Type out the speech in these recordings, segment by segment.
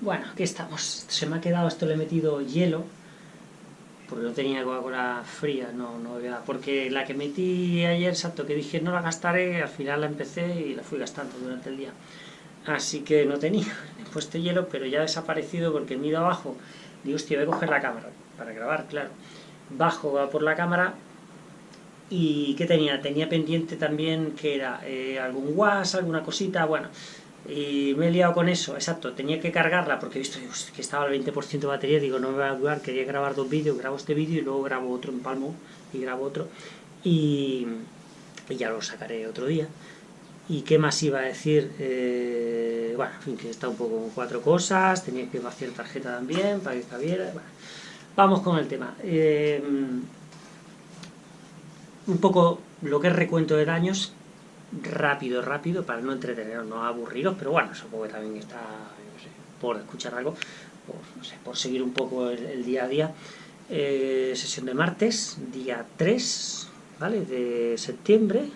Bueno. Aquí estamos. Se me ha quedado, esto le he metido hielo. Porque no tenía Coca-Cola fría, no, no Porque la que metí ayer, exacto, que dije no la gastaré, al final la empecé y la fui gastando durante el día. Así que no tenía. He puesto hielo, pero ya ha desaparecido porque me he ido abajo. Digo, hostia, voy a coger la cámara para grabar, claro. Bajo por la cámara y ¿qué tenía? Tenía pendiente también que era eh, algún WAS, alguna cosita, bueno, y me he liado con eso, exacto, tenía que cargarla porque he visto que estaba al 20% de batería, digo, no me va a dudar, quería grabar dos vídeos, grabo este vídeo y luego grabo otro en Palmo y grabo otro y, ya lo sacaré otro día. ¿Y qué más iba a decir? Eh, bueno, en fin, que está un poco con cuatro cosas, tenía que vaciar tarjeta también para que cabiera, vamos con el tema. Eh, un poco lo que es recuento de daños, rápido, rápido, para no entreteneros, no aburriros, pero bueno, supongo que también está, por escuchar algo, por, seguir un poco el, día a día. Eh, sesión de martes, día 3, ¿vale? De septiembre,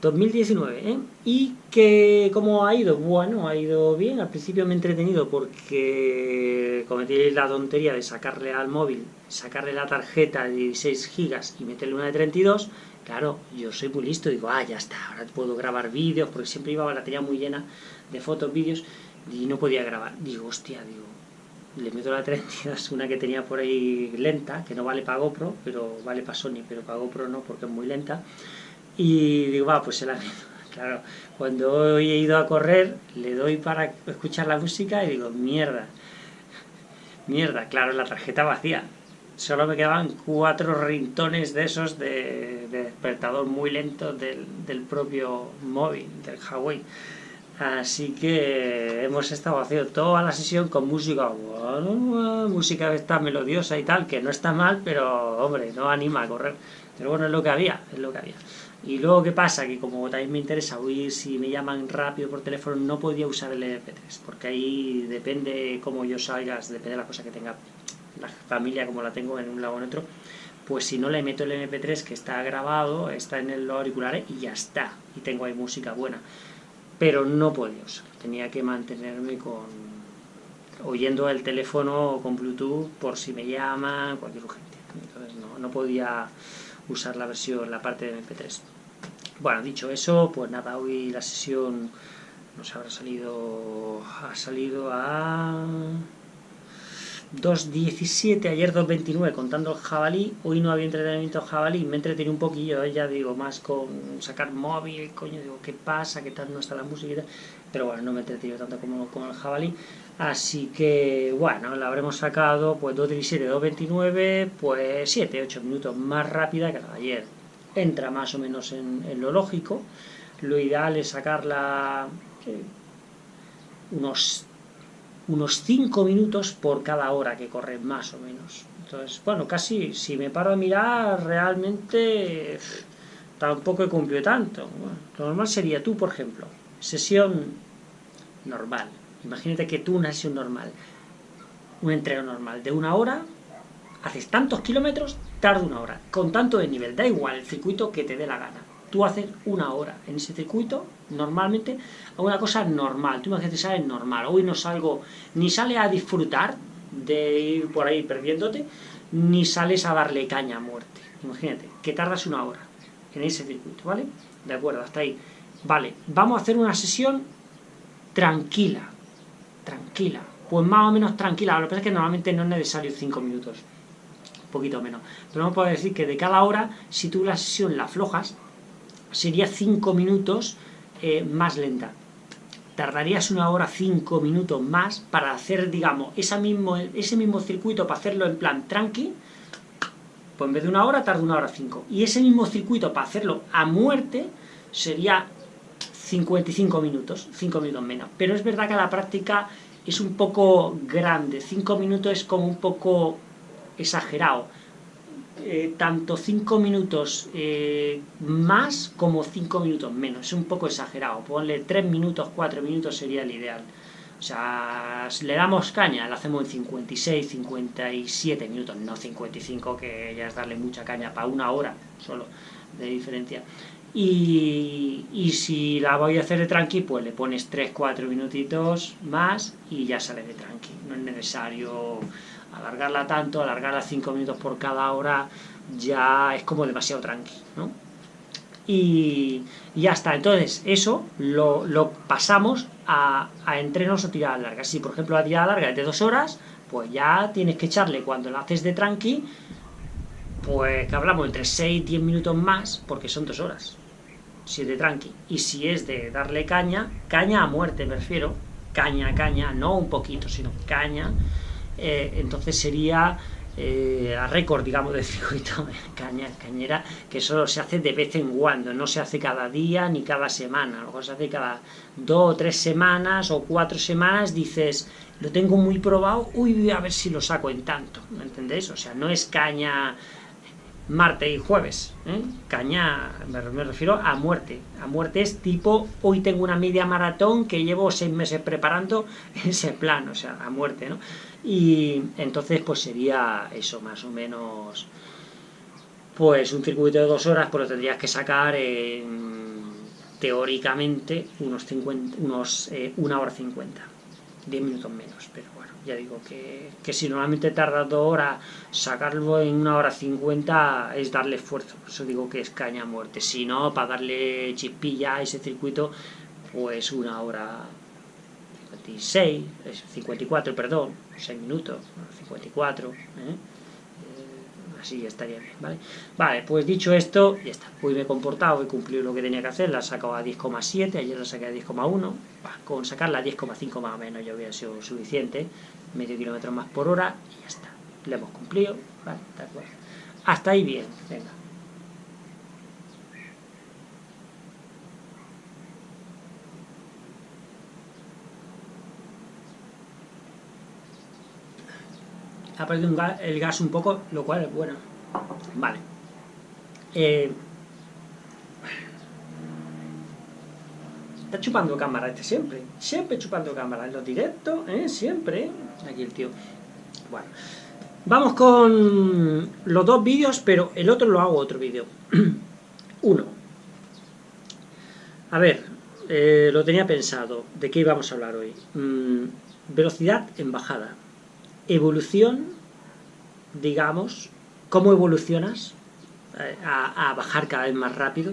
2019, ¿eh? Y que, ¿cómo ha ido? Bueno, ha ido bien, al principio me he entretenido porque cometí la tontería de sacarle al móvil, sacarle la tarjeta de 16 gigas y meterle una de 32, claro, yo soy muy listo, digo, ah, ya está, ahora puedo grabar vídeos, porque siempre iba la batería muy llena de fotos, vídeos, y no podía grabar. Digo, hostia, digo, le meto la 32, una que tenía por ahí lenta, que no vale para GoPro, pero vale para Sony, pero para GoPro no, porque es muy lenta, y digo, va, pues se la. Claro, cuando he ido a correr, le doy para escuchar la música y digo, mierda, mierda, claro, la tarjeta vacía. Solo me quedaban cuatro rintones de esos de, despertador muy lento del, del, propio móvil, del Huawei. Así que hemos estado haciendo toda la sesión con música, música está melodiosa y tal, que no está mal, pero hombre, no anima a correr. Pero bueno, es lo que había, es lo que había. Y luego, ¿qué pasa? Que como también me interesa oír si me llaman rápido por teléfono, no podía usar el MP3, porque ahí depende cómo yo salgas, depende de la cosa que tenga la familia, como la tengo en un lado o en otro, pues si no le meto el MP3 que está grabado, está en el auriculares y ya está, y tengo ahí música buena. Pero no podía usar, tenía que mantenerme con oyendo el teléfono con Bluetooth por si me llaman, cualquier urgencia. Entonces no, no podía usar la versión, la parte de MP3. Bueno, dicho eso, pues nada, hoy la sesión nos habrá salido, ha salido a 2.17, ayer 2.29 contando el jabalí, hoy no había entretenimiento jabalí, me entretení un poquillo, ¿eh? ya digo, más con sacar móvil, coño, digo, ¿qué pasa? ¿Qué tal no está la música? Pero bueno, no me he tanto como con el jabalí, así que bueno, la habremos sacado pues 2.17, 2.29, pues 7, 8 minutos más rápida que la de ayer. Entra más o menos en, lo lógico, lo ideal es sacarla unos unos 5 minutos por cada hora que corre, más o menos. Entonces, bueno, casi, si me paro a mirar, realmente tampoco he cumplido tanto. lo normal sería tú, por ejemplo, sesión normal. Imagínate que tú una sesión normal, un entreno normal de una hora, haces tantos kilómetros, tarda una hora, con tanto de nivel, da igual el circuito que te dé la gana. Tú haces una hora en ese circuito, normalmente, a una cosa normal, tú imagínate, sales normal, hoy no salgo, ni sale a disfrutar de ir por ahí perdiéndote, ni sales a darle caña a muerte, imagínate, que tardas una hora en ese circuito, ¿vale? De acuerdo, hasta ahí. Vale, vamos a hacer una sesión tranquila, tranquila, pues más o menos tranquila, lo que pasa es que normalmente no es necesario 5 minutos, poquito menos, pero vamos a decir que de cada hora, si tú la sesión la aflojas, sería 5 minutos eh, más lenta. Tardarías una hora 5 minutos más para hacer, digamos, esa mismo, ese mismo circuito, para hacerlo en plan tranqui, pues en vez de una hora tarda una hora 5. Y ese mismo circuito para hacerlo a muerte sería 55 minutos, 5 minutos menos. Pero es verdad que la práctica es un poco grande, 5 minutos es como un poco exagerado eh, tanto 5 minutos eh, más como 5 minutos menos. Es un poco exagerado. Ponle 3 minutos, 4 minutos sería el ideal. O sea, si le damos caña, lo hacemos en 56, 57 minutos, no 55, que ya es darle mucha caña para una hora solo de diferencia. Y, y, si la voy a hacer de tranqui, pues le pones 3-4 minutitos más y ya sale de tranqui. No es necesario alargarla tanto, alargarla 5 minutos por cada hora, ya es como demasiado tranqui, ¿no? Y, ya está. Entonces, eso lo, lo pasamos a, a, entrenos o tiradas largas. Si, por ejemplo, la tirada larga es de 2 horas, pues ya tienes que echarle, cuando la haces de tranqui, pues que hablamos entre 6 y 10 minutos más, porque son 2 horas si es de tranqui. Y si es de darle caña, caña a muerte me refiero, caña, caña, no un poquito, sino caña, eh, entonces sería eh, a récord, digamos, de circuito, caña, cañera, que solo se hace de vez en cuando, no se hace cada día ni cada semana, lo se hace cada dos o tres semanas o cuatro semanas, dices, lo tengo muy probado, uy, a ver si lo saco en tanto, ¿me entendéis? O sea, no es caña martes y jueves. ¿eh? Caña, me, refiero a muerte. A muerte es tipo, hoy tengo una media maratón que llevo seis meses preparando ese plan, o sea, a muerte, ¿no? Y entonces, pues sería eso, más o menos, pues un circuito de dos horas, pues lo tendrías que sacar en, teóricamente unos, 50, unos eh, una hora cincuenta, diez minutos menos, pero ya digo que, si normalmente tarda dos horas, sacarlo en una hora cincuenta es darle esfuerzo, por eso digo que es caña muerte. Si no, para darle chispilla a ese circuito, pues una hora 56, 54, perdón, 6 minutos, 54, ¿eh? así estaría bien, ¿vale? Vale, pues dicho esto, ya está. Hoy me he comportado, he cumplido lo que tenía que hacer, la he sacado a 10,7, ayer la saqué a 10,1, con sacarla a 10,5 más o menos ya hubiera sido suficiente, medio kilómetro más por hora, y ya está. Le hemos cumplido. Hasta ahí bien, venga. Ha perdido el gas un poco, lo cual es bueno. Vale. Eh, está chupando cámara este siempre. Siempre chupando cámara. En los directos, ¿eh? Siempre. Aquí el tío. Bueno. Vamos con los dos vídeos, pero el otro lo hago otro vídeo. Uno. A ver, eh, lo tenía pensado. ¿De qué íbamos a hablar hoy? Mm, velocidad en bajada evolución, digamos, cómo evolucionas eh, a, bajar cada vez más rápido,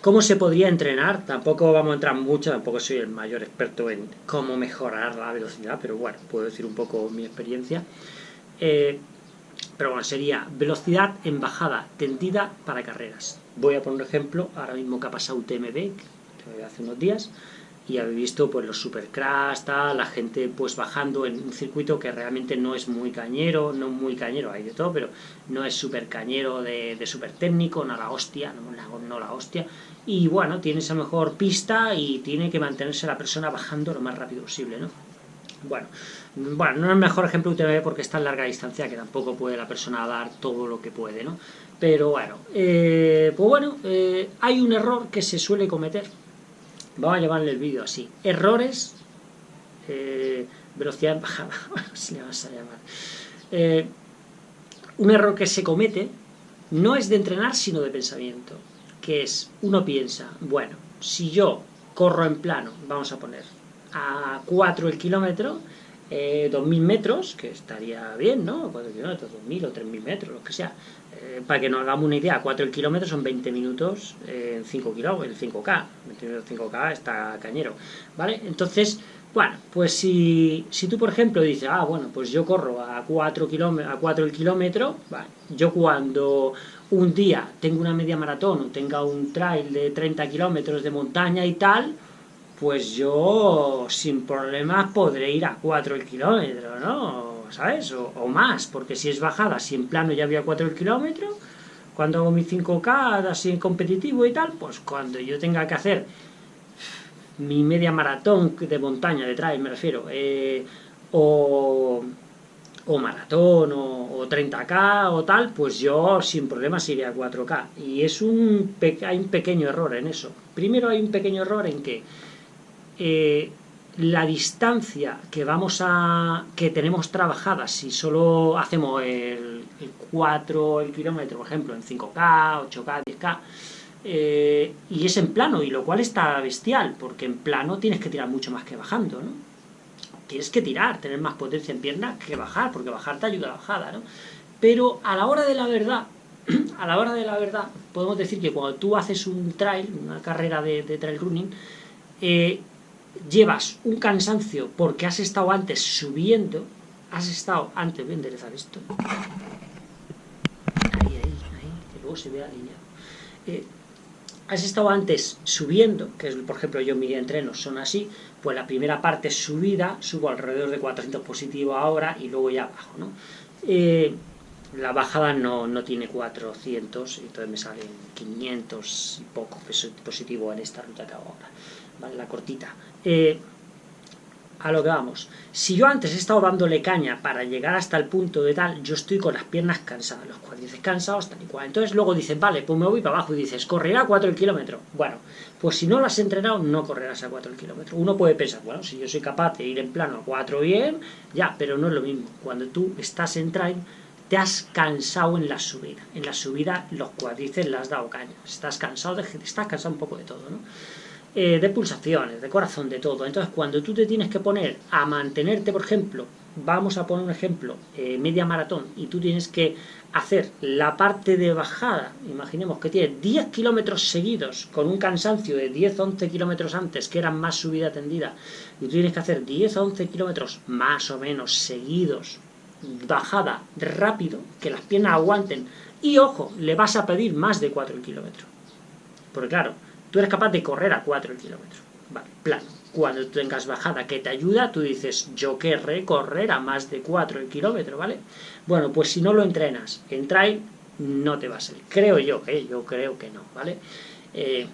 cómo se podría entrenar, tampoco vamos a entrar mucho, tampoco soy el mayor experto en cómo mejorar la velocidad, pero bueno, puedo decir un poco mi experiencia. Eh, pero bueno, sería velocidad en bajada tendida para carreras. Voy a poner un ejemplo, ahora mismo que ha pasado UTMB, hace unos días, y habéis visto pues los supercrash, la gente pues bajando en un circuito que realmente no es muy cañero, no muy cañero, hay de todo, pero no es super cañero de, de super técnico, no la hostia, no la, hostia, y bueno, tiene esa mejor pista y tiene que mantenerse la persona bajando lo más rápido posible, ¿no? Bueno, bueno, no es el mejor ejemplo UTMB porque está en larga distancia, que tampoco puede la persona dar todo lo que puede, ¿no? Pero bueno, eh, pues bueno, eh, hay un error que se suele cometer, Vamos a llamarle el vídeo así. Errores, eh, velocidad bajada, si le vas a llamar. Eh, un error que se comete no es de entrenar, sino de pensamiento. Que es, uno piensa, bueno, si yo corro en plano, vamos a poner, a 4 el kilómetro, eh, 2.000 metros, que estaría bien, ¿no? 4 kilómetros, 2.000 o 3.000 metros, lo que sea. Eh, para que nos hagamos una idea, 4 kilómetros son 20 minutos en 5 kilómetros, en 5K. 20 minutos 5K está cañero, ¿vale? Entonces, bueno, pues si, si tú, por ejemplo, dices, ah, bueno, pues yo corro a 4, kilómetros, a 4 el kilómetro, vale, yo cuando un día tengo una media maratón o tenga un trail de 30 kilómetros de montaña y tal, pues yo sin problemas podré ir a 4 el kilómetro, ¿no? ¿Sabes? O, más, porque si es bajada, si en plano ya había 4 el cuando hago mi 5K así en competitivo y tal, pues cuando yo tenga que hacer mi media maratón de montaña, de trail me refiero, eh, o, o, maratón, o, o, 30K o tal, pues yo sin problemas iré a 4K. Y es un, hay un pequeño error en eso. Primero hay un pequeño error en que eh, la distancia que vamos a que tenemos trabajada si solo hacemos el, 4 el kilómetro por ejemplo en 5k 8k 10k eh, y es en plano, y lo cual está bestial, porque en plano tienes que tirar mucho más que bajando, ¿no? Tienes que tirar, tener más potencia en pierna que bajar, porque bajar te ayuda a la bajada, ¿no? Pero a la hora de la verdad, a la hora de la verdad, podemos decir que cuando tú haces un trail, una carrera de, trail running, eh, llevas un cansancio porque has estado antes subiendo, has estado antes, enderezar esto, ahí, ahí, ahí, que luego se vea alineado, eh, has estado antes subiendo, que es, por ejemplo yo mi entrenos son así, pues la primera parte subida, subo alrededor de 400 positivos ahora y luego ya bajo, ¿no? Eh, la bajada no, no, tiene 400, entonces me salen 500 y poco positivo en esta ruta que hago ahora, ¿vale? La cortita. Eh, a lo que vamos. Si yo antes he estado dándole caña para llegar hasta el punto de tal, yo estoy con las piernas cansadas, los cuádriceps cansados, tal y cual. Entonces luego dices, vale, pues me voy para abajo y dices, correrá 4 kilómetros. Bueno, pues si no lo has entrenado, no correrás a 4 kilómetros. Uno puede pensar, bueno, si yo soy capaz de ir en plano a 4 bien, ya, pero no es lo mismo. Cuando tú estás en trail, te has cansado en la subida. En la subida los cuádriceps le has dado caña. Estás cansado, de, estás cansado un poco de todo, ¿no? Eh, de pulsaciones, de corazón, de todo. Entonces, cuando tú te tienes que poner a mantenerte, por ejemplo, vamos a poner un ejemplo, eh, media maratón, y tú tienes que hacer la parte de bajada, imaginemos que tienes 10 kilómetros seguidos, con un cansancio de 10-11 kilómetros antes, que era más subida tendida, y tú tienes que hacer 10-11 kilómetros más o menos seguidos, bajada rápido, que las piernas aguanten, y ojo, le vas a pedir más de 4 kilómetros. Porque claro, tú eres capaz de correr a 4 kilómetros, vale, plano. Cuando tengas bajada que te ayuda, tú dices, yo querré correr a más de 4 kilómetros, ¿vale? Bueno, pues si no lo entrenas en trail, no te va a salir. Creo yo, ¿eh? Yo creo que no, ¿vale? Eh,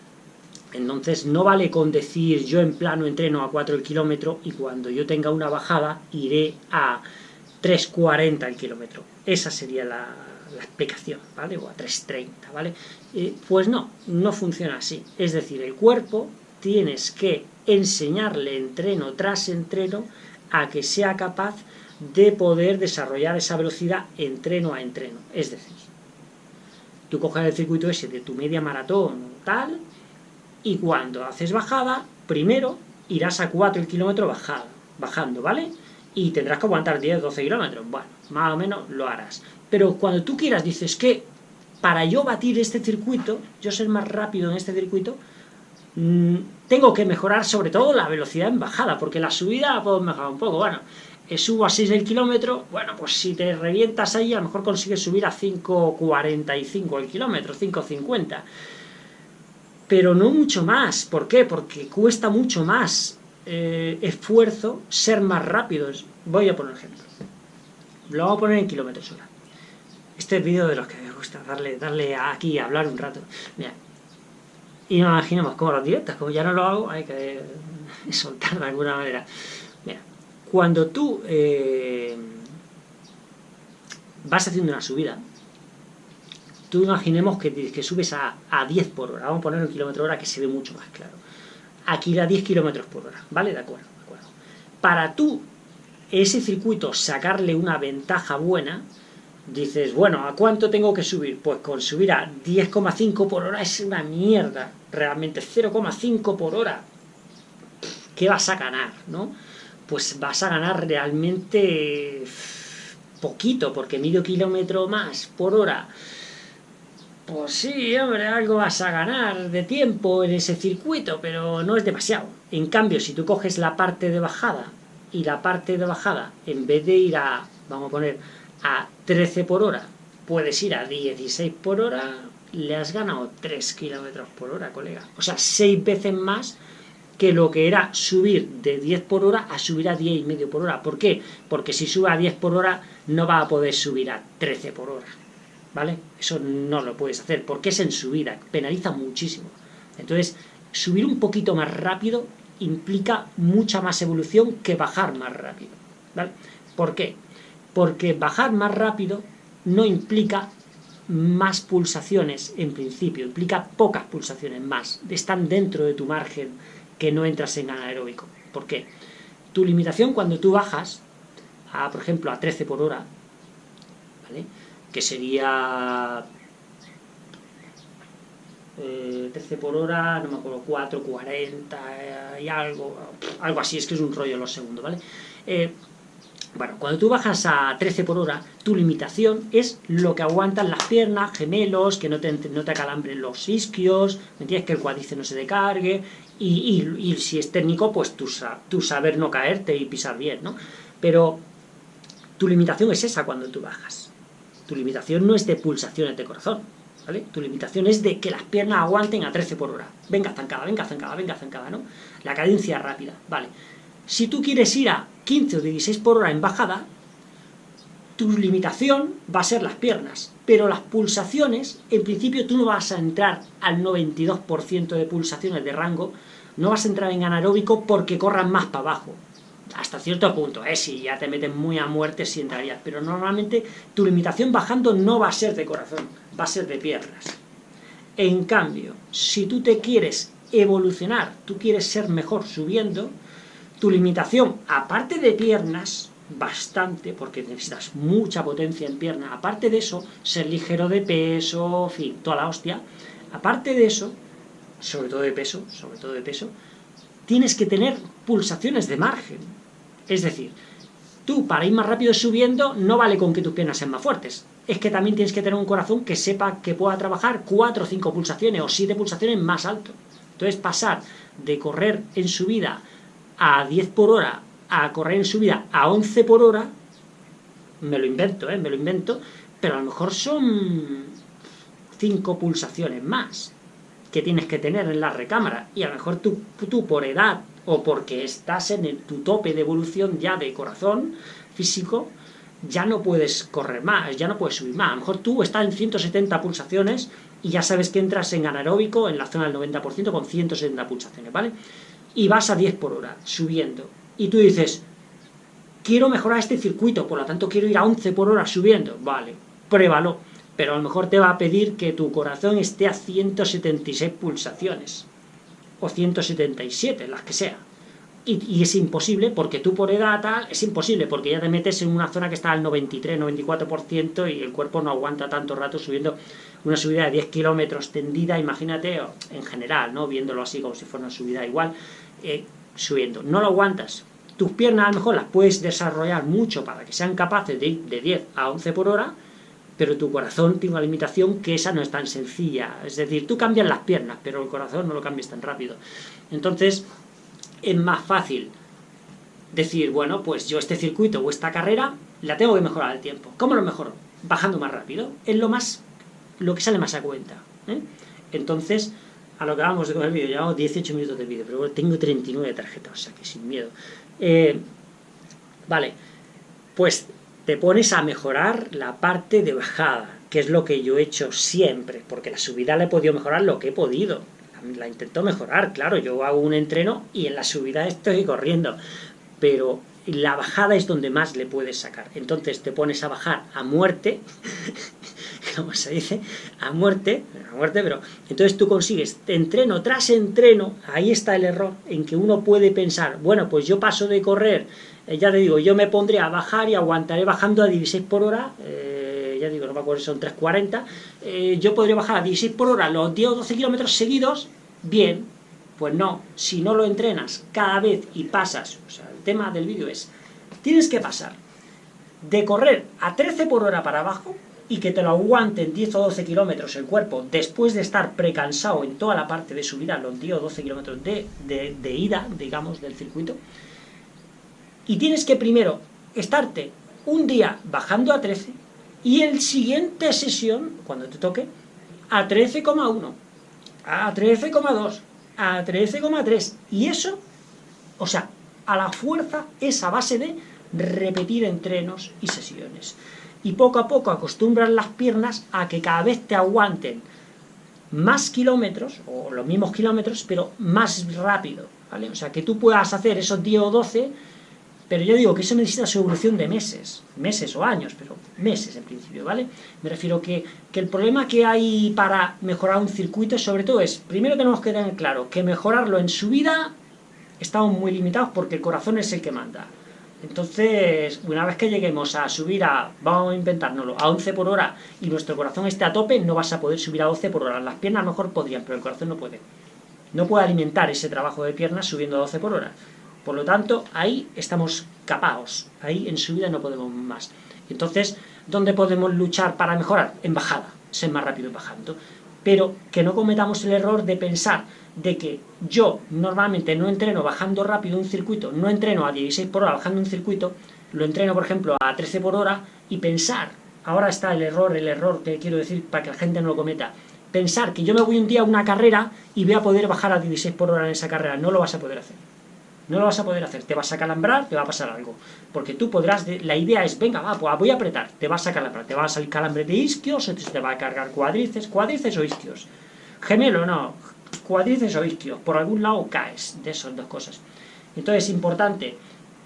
entonces no vale con decir yo en plano entreno a 4 kilómetros y cuando yo tenga una bajada iré a 3.40 el kilómetro. Esa sería la, explicación, ¿vale? O a 3.30, ¿vale? Pues no, no funciona así. Es decir, el cuerpo tienes que enseñarle entreno tras entreno a que sea capaz de poder desarrollar esa velocidad entreno a entreno. Es decir, tú coges el circuito ese de tu media maratón tal, y cuando haces bajada, primero irás a 4 el kilómetro bajada, bajando, ¿vale? y tendrás que aguantar 10, 12 kilómetros. Bueno, más o menos lo harás. Pero cuando tú quieras, dices que para yo batir este circuito, yo ser más rápido en este circuito, mm, tengo que mejorar sobre todo la velocidad en bajada, porque la subida puedo mejorar un poco. Bueno, eh, subo a 6 el kilómetro, bueno, pues si te revientas ahí, a lo mejor consigues subir a 5.45 el kilómetro, 5.50. Pero no mucho más. ¿Por qué? Porque cuesta mucho más eh, esfuerzo ser más rápidos. Voy a poner un ejemplo. Lo vamos a poner en kilómetros hora. Este es vídeo de los que me gusta darle, darle aquí a hablar un rato. Mira, y imaginemos como los directos, como ya no lo hago, hay que soltar de alguna manera. Mira, cuando tú eh, vas haciendo una subida, tú imaginemos que, subes a, a 10 por hora, vamos a poner un kilómetro hora que se ve mucho más claro aquí a 10 kilómetros por hora, ¿vale? De acuerdo, de acuerdo. Para tú, ese circuito, sacarle una ventaja buena, dices, bueno, ¿a cuánto tengo que subir? Pues con subir a 10,5 por hora es una mierda, realmente, 0,5 por hora. ¿Qué vas a ganar, no? Pues vas a ganar realmente poquito, porque medio kilómetro más por hora pues sí, hombre, algo vas a ganar de tiempo en ese circuito, pero no es demasiado. En cambio, si tú coges la parte de bajada y la parte de bajada, en vez de ir a, vamos a poner, a 13 por hora, puedes ir a 16 por hora, le has ganado 3 kilómetros por hora, colega. O sea, 6 veces más que lo que era subir de 10 por hora a subir a 10 y medio por hora. ¿Por qué? Porque si sube a 10 por hora, no va a poder subir a 13 por hora. ¿vale? Eso no lo puedes hacer, porque es en subida, penaliza muchísimo. Entonces, subir un poquito más rápido implica mucha más evolución que bajar más rápido, ¿vale? ¿Por qué? Porque bajar más rápido no implica más pulsaciones en principio, implica pocas pulsaciones más, están dentro de tu margen que no entras en anaeróbico. ¿Por qué? Tu limitación cuando tú bajas, a, por ejemplo, a 13 por hora, ¿vale? que sería 13 por hora, no me acuerdo, 4, 40 y algo, algo así, es que es un rollo los segundos, ¿vale? Bueno, cuando tú bajas a 13 por hora, tu limitación es lo que aguantan las piernas, gemelos, que no te, no te acalambren los isquios, ¿me entiendes? Que el cuádriceps no se decargue, y, y, si es técnico, pues tu, tu saber no caerte y pisar bien, ¿no? Pero tu limitación es esa cuando tú bajas. Tu limitación no es de pulsaciones de corazón, Tu limitación es de que las piernas aguanten a 13 por hora. Venga zancada, venga zancada, venga zancada, ¿no? La cadencia rápida, ¿vale? Si tú quieres ir a 15 o 16 por hora en bajada, tu limitación va a ser las piernas, pero las pulsaciones, en principio tú no vas a entrar al 92% de pulsaciones de rango, no vas a entrar en anaeróbico porque corran más para abajo, hasta cierto punto, ¿eh? si ya te meten muy a muerte sí entrarías, pero normalmente tu limitación bajando no va a ser de corazón, va a ser de piernas. En cambio, si tú te quieres evolucionar, tú quieres ser mejor subiendo, tu limitación, aparte de piernas, bastante, porque necesitas mucha potencia en piernas, aparte de eso, ser ligero de peso, en fin, toda la hostia, aparte de eso, sobre todo de peso, sobre todo de peso, tienes que tener pulsaciones de margen. Es decir, tú para ir más rápido subiendo no vale con que tus piernas sean más fuertes, es que también tienes que tener un corazón que sepa que pueda trabajar 4 o 5 pulsaciones o 7 pulsaciones más alto. Entonces pasar de correr en subida a 10 por hora a correr en subida a 11 por hora, me lo invento, ¿eh? me lo invento, pero a lo mejor son 5 pulsaciones más que tienes que tener en la recámara, y a lo mejor tú, tú por edad o porque estás en tu tope de evolución ya de corazón físico, ya no puedes correr más, ya no puedes subir más. A lo mejor tú estás en 170 pulsaciones y ya sabes que entras en anaeróbico en la zona del 90% con 170 pulsaciones, ¿vale? y vas a 10 por hora, subiendo, y tú dices, quiero mejorar este circuito, por lo tanto quiero ir a 11 por hora subiendo, vale, pruébalo, pero a lo mejor te va a pedir que tu corazón esté a 176 pulsaciones, o 177, las que sea, y, es imposible, porque tú por edad es imposible, porque ya te metes en una zona que está al 93, 94% y el cuerpo no aguanta tanto rato subiendo una subida de 10 kilómetros tendida, imagínate, en general, ¿no? Viéndolo así como si fuera una subida igual, eh, subiendo. No lo aguantas. Tus piernas a lo mejor las puedes desarrollar mucho para que sean capaces de ir de 10 a 11 por hora, pero tu corazón tiene una limitación que esa no es tan sencilla. Es decir, tú cambias las piernas, pero el corazón no lo cambias tan rápido. Entonces, es más fácil decir, bueno, pues yo este circuito o esta carrera la tengo que mejorar al tiempo. ¿Cómo lo mejoro? Bajando más rápido. Es lo más lo que sale más a cuenta. ¿eh? Entonces, a lo que vamos con el vídeo, llevamos 18 minutos de vídeo, pero bueno, tengo 39 tarjetas, o sea que sin miedo. Eh, vale, pues te pones a mejorar la parte de bajada, que es lo que yo he hecho siempre, porque la subida la he podido mejorar lo que he podido. La intento mejorar, claro, yo hago un entreno y en la subida estoy corriendo, pero la bajada es donde más le puedes sacar. Entonces te pones a bajar a muerte como se dice, a muerte, a muerte, pero entonces tú consigues entreno tras entreno, ahí está el error, en que uno puede pensar, bueno, pues yo paso de correr, eh, ya te digo, yo me pondré a bajar y aguantaré bajando a 16 por hora, eh, ya digo, no me acuerdo si son 3.40, eh, yo podría bajar a 16 por hora los 10 o 12 kilómetros seguidos, bien, pues no, si no lo entrenas cada vez y pasas, o sea, el tema del vídeo es, tienes que pasar de correr a 13 por hora para abajo, y que te lo aguanten 10 o 12 kilómetros el cuerpo después de estar precansado en toda la parte de subida, los 10 o 12 kilómetros de, de, ida, digamos, del circuito, y tienes que primero estarte un día bajando a 13 y el siguiente sesión, cuando te toque, a 13,1, a 13,2, a 13,3, y eso, o sea, a la fuerza es a base de repetir entrenos y sesiones y poco a poco acostumbras las piernas a que cada vez te aguanten más kilómetros, o los mismos kilómetros, pero más rápido, ¿vale? O sea, que tú puedas hacer esos 10 o 12, pero yo digo que eso necesita su evolución de meses, meses o años, pero meses en principio, ¿vale? Me refiero que, que el problema que hay para mejorar un circuito sobre todo es, primero tenemos que tener claro que mejorarlo en subida estamos muy limitados porque el corazón es el que manda. Entonces, una vez que lleguemos a subir a, vamos a inventárnoslo, a 11 por hora y nuestro corazón esté a tope, no vas a poder subir a 12 por hora. Las piernas mejor podrían, pero el corazón no puede. No puede alimentar ese trabajo de piernas subiendo a 12 por hora. Por lo tanto, ahí estamos capados. Ahí en subida no podemos más. Entonces, ¿dónde podemos luchar para mejorar? En bajada, ser más rápido bajando. Pero que no cometamos el error de pensar de que yo normalmente no entreno bajando rápido un circuito, no entreno a 16 por hora bajando un circuito, lo entreno, por ejemplo, a 13 por hora y pensar, ahora está el error, el error que quiero decir para que la gente no lo cometa, pensar que yo me voy un día a una carrera y voy a poder bajar a 16 por hora en esa carrera, no lo vas a poder hacer. No lo vas a poder hacer, te vas a calambrar, te va a pasar algo. Porque tú podrás, la idea es, venga, va, pues voy a apretar, te vas a calambrar, te va a salir calambre de isquios, entonces te va a cargar cuádriceps, cuádriceps o isquios. Gemelo, no, cuádriceps o isquios, por algún lado caes de esas dos cosas. Entonces es importante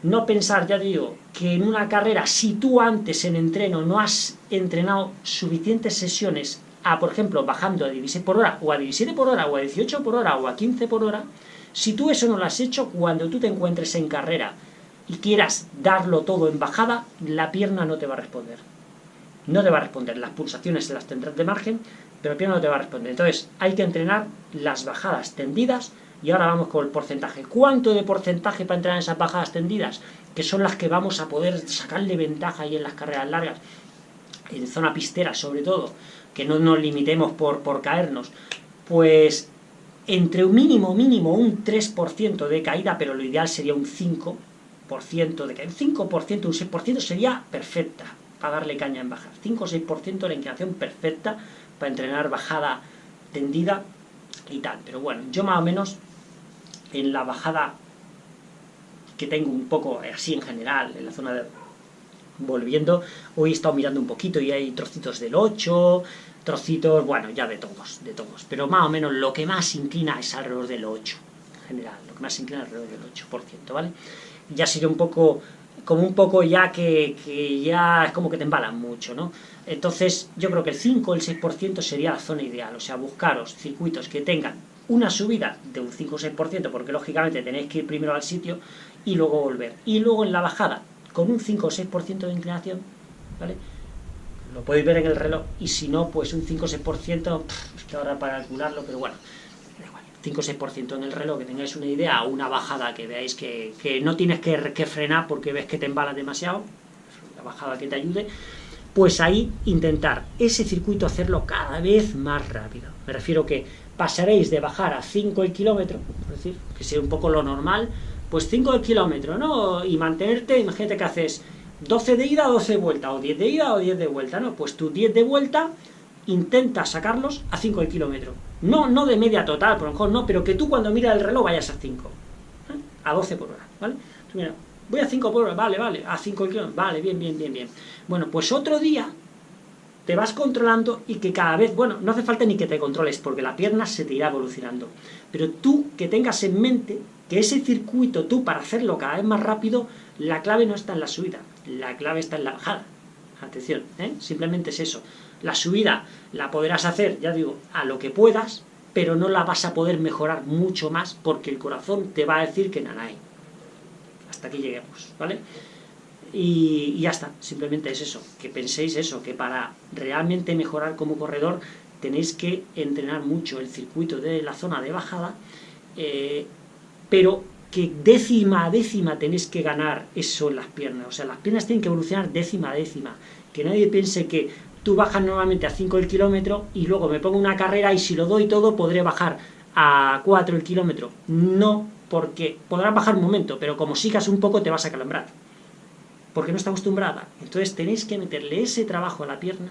no pensar, ya digo, que en una carrera, si tú antes en entreno no has entrenado suficientes sesiones a, por ejemplo, bajando a 16 por hora, o a 17 por hora, o a 18 por hora, o a 15 por hora, si tú eso no lo has hecho, cuando tú te encuentres en carrera y quieras darlo todo en bajada, la pierna no te va a responder. No te va a responder, las pulsaciones se las tendrás de margen, pero el pie no te va a responder. Entonces, hay que entrenar las bajadas tendidas, y ahora vamos con el porcentaje. ¿Cuánto de porcentaje para entrenar esas bajadas tendidas? Que son las que vamos a poder sacarle ventaja ahí en las carreras largas, en zona pistera sobre todo, que no nos limitemos por, por caernos. Pues entre un mínimo, mínimo un 3% de caída, pero lo ideal sería un 5% de caída. Un 5%, un 6% sería perfecta para darle caña en bajar. 5 o 6% de la inclinación perfecta para entrenar bajada tendida y tal. Pero bueno, yo más o menos en la bajada que tengo un poco así en general, en la zona de... Volviendo, hoy he estado mirando un poquito y hay trocitos del 8, trocitos, bueno, ya de todos, de todos. Pero más o menos lo que más inclina es alrededor del 8, en general, lo que más inclina es alrededor del 8%, ¿vale? Ya sería un poco como un poco ya que, ya es como que te embalan mucho, ¿no? Entonces, yo creo que el 5 o el 6% sería la zona ideal, o sea, buscaros circuitos que tengan una subida de un 5 o 6%, porque lógicamente tenéis que ir primero al sitio y luego volver. Y luego en la bajada, con un 5 o 6% de inclinación, ¿vale? Lo podéis ver en el reloj, y si no, pues un 5 o 6%, es que ahora para calcularlo, pero bueno, 5 o 6% en el reloj, que tengáis una idea, una bajada que veáis que, no tienes que, frenar porque ves que te embalas demasiado, la bajada que te ayude, pues ahí intentar ese circuito hacerlo cada vez más rápido. Me refiero que pasaréis de bajar a 5 el kilómetro, es decir, que sea un poco lo normal, pues 5 el kilómetro, ¿no? Y mantenerte, imagínate que haces 12 de ida, 12 de vuelta, o 10 de ida o 10 de vuelta, ¿no? Pues tu 10 de vuelta intenta sacarlos a 5 el kilómetro. No, no de media total, por lo mejor no, pero que tú cuando miras el reloj vayas a 5. ¿eh? A 12 por hora, ¿vale? Voy a 5 por hora, vale, vale, a 5 el kilómetro, vale, bien, bien, bien, bien. Bueno, pues otro día te vas controlando y que cada vez, bueno, no hace falta ni que te controles, porque la pierna se te irá evolucionando. Pero tú que tengas en mente que ese circuito, tú para hacerlo cada vez más rápido, la clave no está en la subida, la clave está en la bajada. Atención, ¿eh? simplemente es eso. La subida la podrás hacer, ya digo, a lo que puedas, pero no la vas a poder mejorar mucho más porque el corazón te va a decir que hay. Hasta aquí lleguemos, ¿vale? Y, y, ya está, simplemente es eso, que penséis eso, que para realmente mejorar como corredor tenéis que entrenar mucho el circuito de la zona de bajada, eh, pero que décima a décima tenéis que ganar eso en las piernas, o sea, las piernas tienen que evolucionar décima a décima, que nadie piense que tú bajas normalmente a 5 el kilómetro y luego me pongo una carrera y si lo doy todo podré bajar a 4 el kilómetro. No, porque podrás bajar un momento, pero como sigas un poco te vas a calambrar. Porque no está acostumbrada. Entonces tenéis que meterle ese trabajo a la pierna,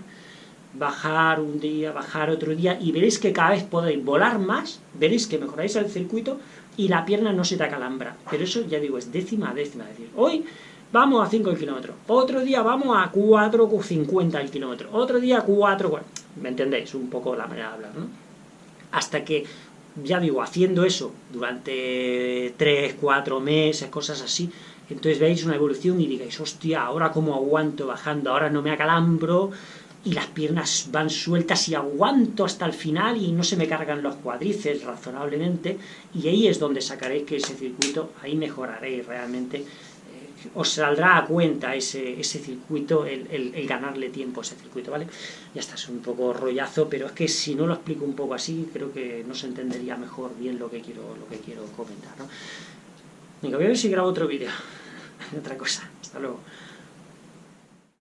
bajar un día, bajar otro día, y veréis que cada vez podéis volar más, veréis que mejoráis el circuito y la pierna no se te acalambra. Pero eso, ya digo, es décima a décima. Es decir, hoy vamos a 5 el kilómetro, otro día vamos a 4,50 el kilómetro, otro día a 4, ¿me entendéis? Un poco la manera de hablar, ¿no? Hasta que, ya digo, haciendo eso durante 3, 4 meses, cosas así, entonces veis una evolución y digáis, hostia, ahora cómo aguanto bajando, ahora no me acalambro, y las piernas van sueltas y aguanto hasta el final y no se me cargan los cuadrices razonablemente, y ahí es donde sacaréis que ese circuito, ahí mejoraréis realmente os saldrá a cuenta ese, ese circuito, el, el, ganarle tiempo a ese circuito, ¿vale? Ya está, es un poco rollazo, pero es que si no lo explico un poco así, creo que no se entendería mejor bien lo que quiero, lo que quiero comentar, ¿no? Venga, voy a ver si grabo otro vídeo. Otra cosa. Hasta luego.